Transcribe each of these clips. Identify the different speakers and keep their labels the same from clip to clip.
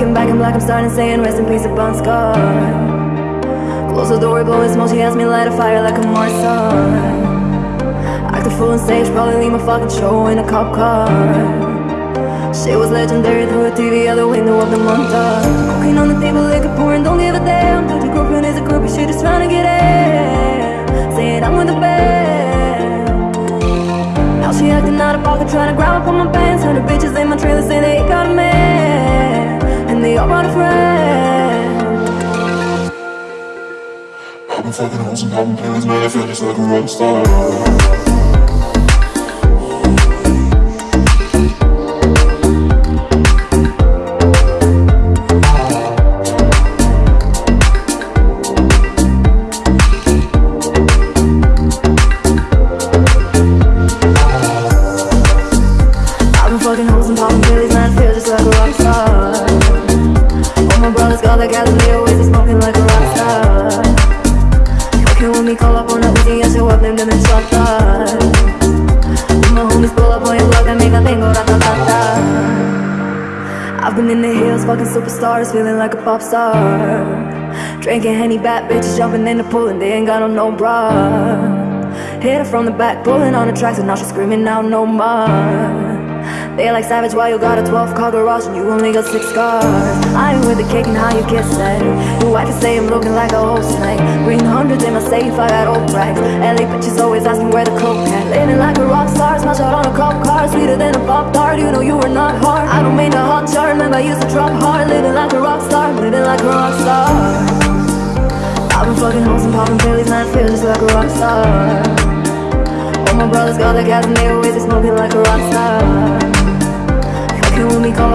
Speaker 1: Looking back, I'm like I'm starting saying rest in peace, a Bon Scar. Close the door, blowing smoke, she asked me light a fire like a Mars Act a fool on stage, probably leave my fucking show in a cop car. She was legendary through a TV out the window of the montage. Cooking on the table, liquor pouring, don't give a damn. Dude, your girlfriend is a groupie, she just trying to get in. Saying I'm with the band. Now she acting out of pocket, trying to grab up on my pants. Hundred bitches in my trailer say they got a man, all brought a friend.
Speaker 2: I've been fucking hoes and popping pills, man, I feel just like a rock star.
Speaker 1: And they always be smoking like a rock star. Fucking with me, call up on a Uzi and show up, named them in shot my homies pull up on your block, they make a thing go ra-ta-ta-ta. I've been in the hills, fucking superstars, feeling like a pop star. Drinking Henny, bad bitches jumping in the pool and they ain't got on no bra. Hit her from the back, pulling on the tracks, and now she's screaming out no more. They like savage, why you got a 12 car garage and you only got six cars? I ain't with the cake and how you kiss that. Your wife can say I'm looking like a old snake. Green hundreds in my safe, I got old racks. LA bitches always asking where the coke at. Living like a rock star, smash out on a cop car, sweeter than a pop tart. You know you were not hard. I don't mean the hot chart, remember I used to drop hard. Living like a rock star, living like a rock star. I've been fucking hoes and popping pills, man, I feel just like a rock star. All my brothers got the gas and they always smoking like a rock star.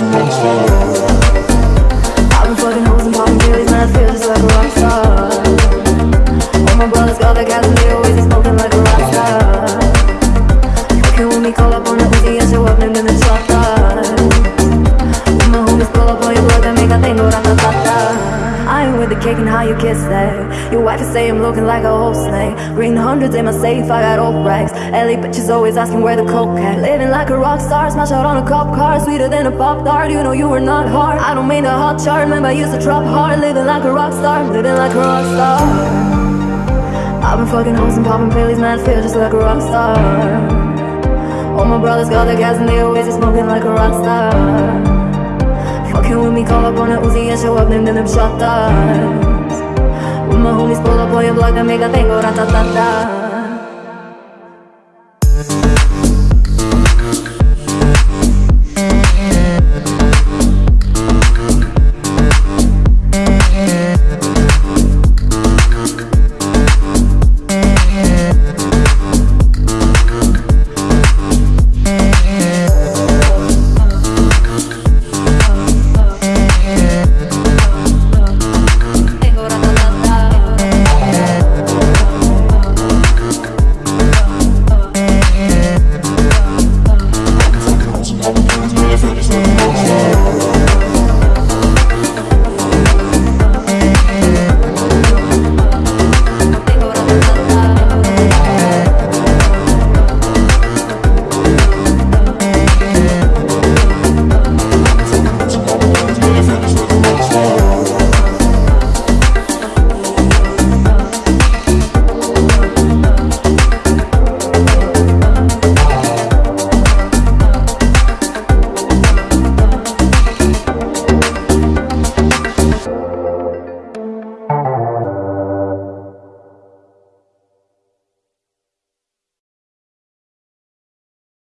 Speaker 2: I've been fucking hoes and popping pills, man, I feel just like a rock.
Speaker 1: All my brothers got the gas with the cake and how you kiss that. Your wife is saying I'm looking like a whole snake. Green hundreds in my safe, I got old racks. LA bitches always asking where the coke at. Living like a rock star, smash out on a cop car, sweeter than a pop tart. You know you were not hard. I don't mean the hot chart, remember I used to drop hard. Living like a rock star, living like a rock star. I've been fucking hoes and popping pills, man, I feel just like a rock star. All my brothers got the gas and they always smoking like a rock star. Fucking with me, call up on a Uzi and show up, named them shot When my homies pull up on your block, they make a thing go ra-ta-ta-ta.